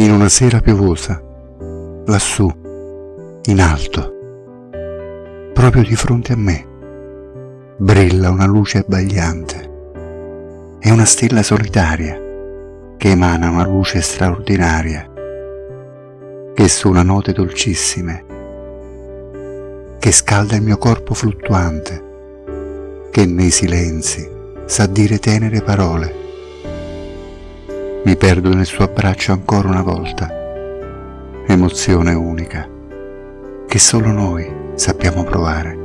in una sera piovosa, lassù, in alto, proprio di fronte a me, brilla una luce abbagliante. È una stella solitaria che emana una luce straordinaria, che suona note dolcissime, che scalda il mio corpo fluttuante, che nei silenzi sa dire tenere parole. Mi perdo nel suo abbraccio ancora una volta, emozione unica, che solo noi sappiamo provare.